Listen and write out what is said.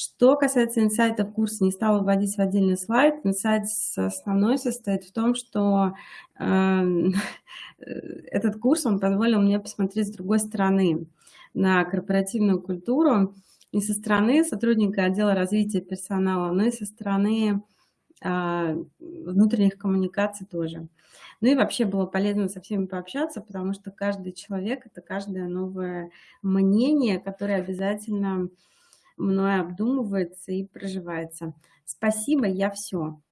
Что касается инсайтов курса, не стала вводить в отдельный слайд. Инсайт основной состоит в том, что э, этот курс, он позволил мне посмотреть с другой стороны на корпоративную культуру, не со стороны сотрудника отдела развития персонала, но и со стороны а, внутренних коммуникаций тоже. Ну и вообще было полезно со всеми пообщаться, потому что каждый человек – это каждое новое мнение, которое обязательно мной обдумывается и проживается. Спасибо, я все.